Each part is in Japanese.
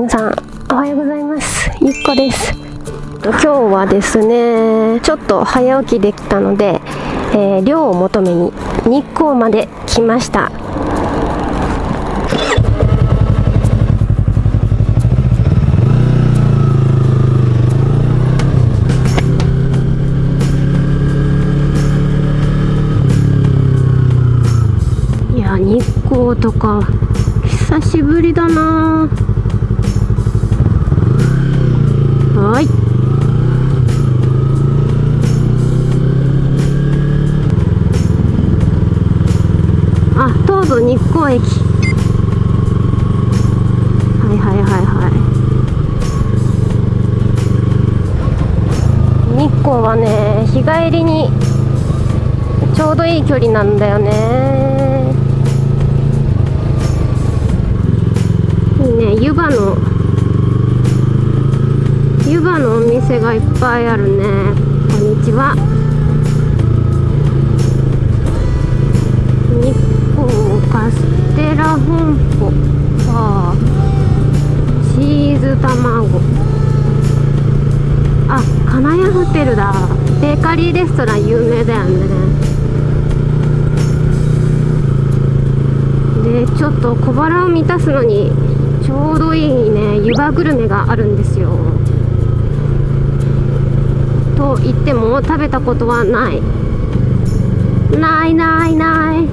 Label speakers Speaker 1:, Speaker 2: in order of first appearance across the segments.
Speaker 1: 皆さんおはようございます。ゆっこです。今日はですねちょっと早起きできたので、えー、量を求めに日光まで来ました。いや日光とか久しぶりだなはいあ東武日光駅。はいはいはいはい。日光はね日帰りにちょうどいい距離なんだよね。いいね湯葉の湯葉のお店がいっぱいあるね。こんにちは。カステラ本舗あチーズ卵あ金谷ホテルだ。ベーカリーレストラン有名だよね。でちょっと小腹を満たすのにちょうどいいね。湯葉グルメがあるんですよ。と言っても食べたことはない。ないないない。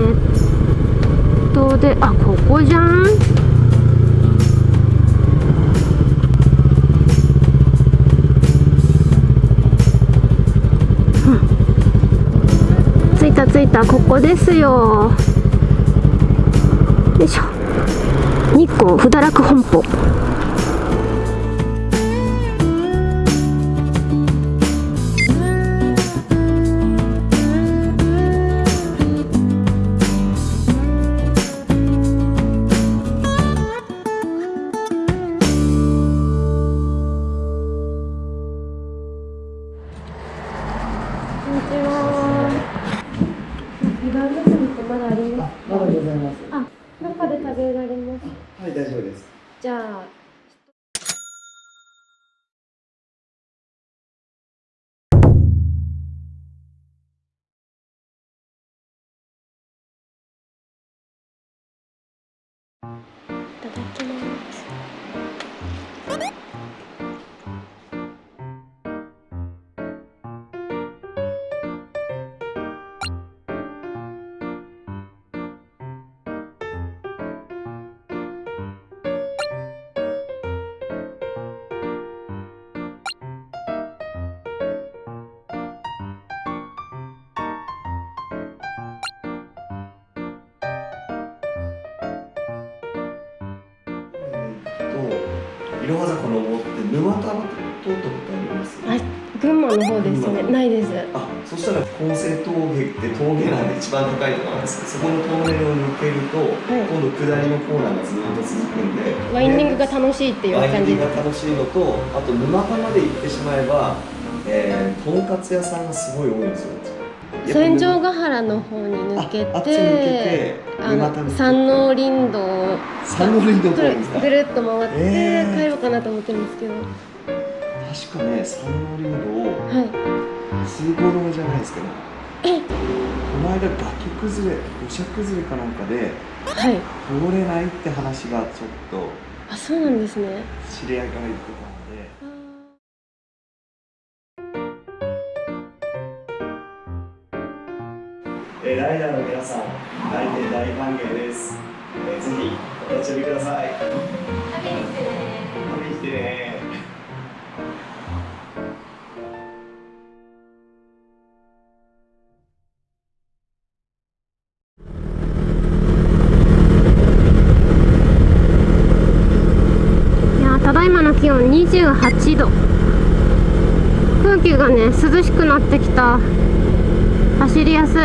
Speaker 1: ネットであここじゃん。着いた着いたここですよ。よいしょ。日光不堕落本舗。
Speaker 2: い
Speaker 1: ただきます。
Speaker 2: と、いろは坂登って沼田は通ったことあります。
Speaker 1: あ、群馬の方ですね。ないです。
Speaker 2: あ、そしたら厚生峠って峠なんで一番高いところなんですけど、そこのトンネルを抜けると、
Speaker 1: い
Speaker 2: 今度下りのコーナーがずっと続くんで。
Speaker 1: ワインディングが楽しいっていう
Speaker 2: ワイン
Speaker 1: 感じで
Speaker 2: ディングが楽しいのと、あと沼田まで行ってしまえば、えー、とんかつ屋さんがすごい多いんですよ。
Speaker 1: す。千丈ヶ原の方に抜け
Speaker 2: ああっち抜けて
Speaker 1: て、あの山王林道。
Speaker 2: 三の林道
Speaker 1: ぐるっと回って
Speaker 2: えー。
Speaker 1: 帰ろうかなと思ってるんですけど、
Speaker 2: 確かね、三の林道。
Speaker 1: はい。
Speaker 2: 通行止めじゃないですけど。この間崖崩れ土砂崩れかなんかで
Speaker 1: はい。
Speaker 2: 通れないって話がちょっと
Speaker 1: あ、そうなんですね。
Speaker 2: 知り合いから言ってたぜひお立ち寄りください。
Speaker 1: 食べに来てね。
Speaker 2: 食べに来てね。
Speaker 1: いやーただいまの気温28度。空気がね涼しくなってきた。走りやすい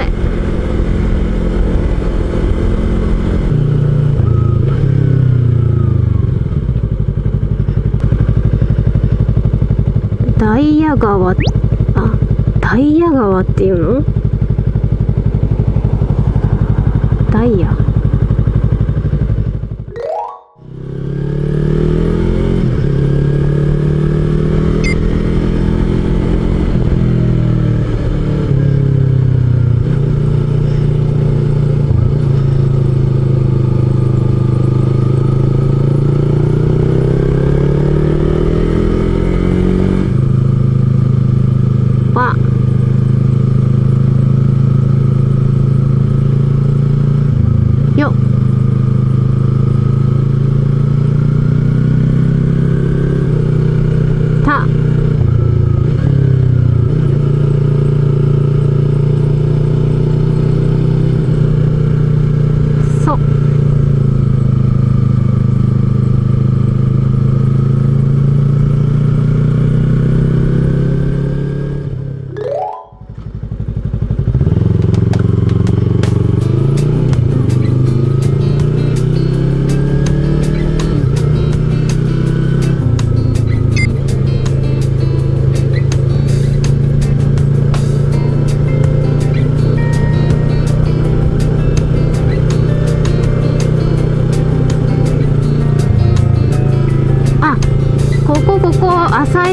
Speaker 1: ダイヤ川あダイヤ川っていうの？ダイヤ？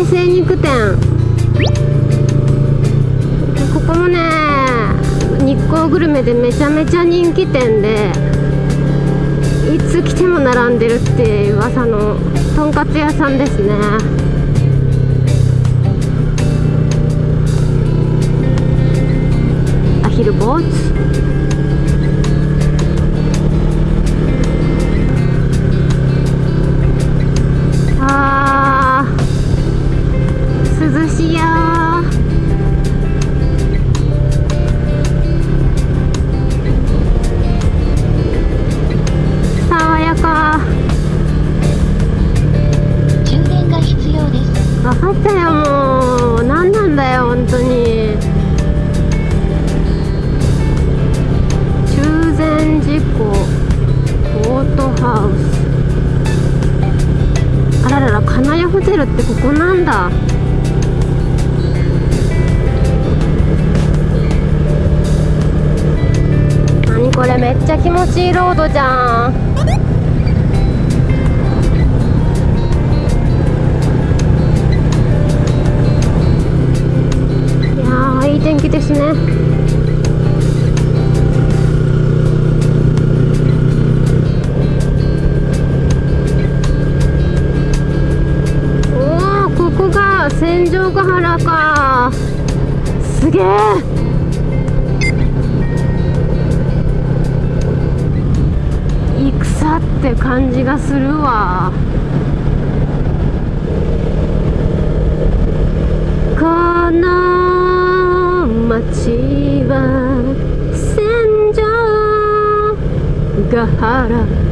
Speaker 1: 精肉店。ここもね日光グルメでめちゃめちゃ人気店でいつ来ても並んでるっていう噂のとんかつ屋さんですね。アヒルボーツ。テルってここなんだ。何これめっちゃ気持ちいいロードじゃん。いやーいい天気ですね。が戦場ヶ原か。すげえ。戦って感じがするわ。この街は戦場ヶ原。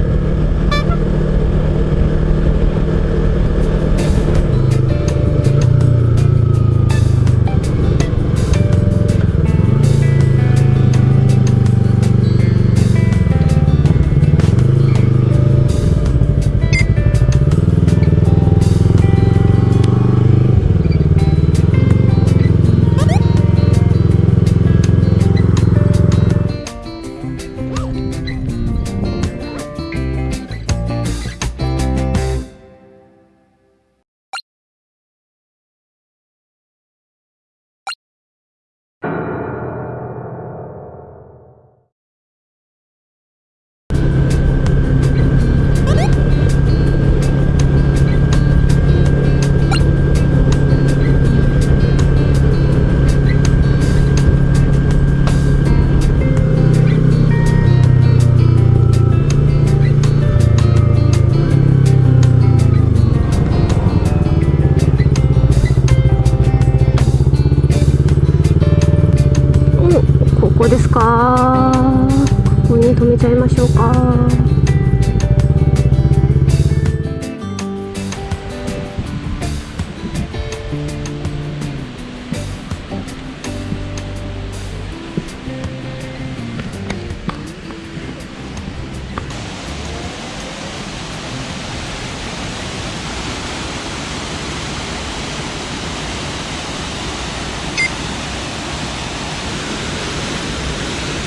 Speaker 1: ちゃいましょうか。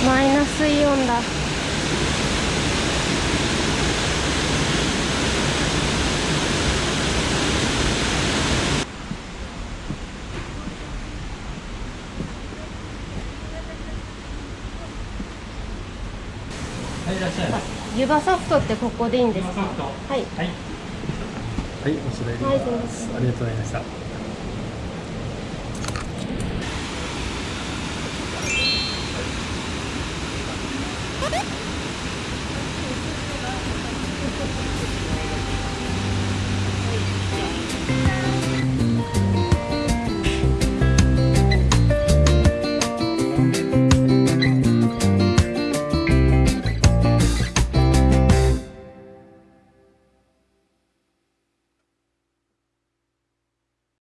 Speaker 1: マイナスイオンだ
Speaker 3: はい、いらっしゃい。
Speaker 1: 湯葉ソフトってここでいいんですか？はい
Speaker 3: はい。はい、おしまいで
Speaker 1: はい。
Speaker 3: ありがとうございました。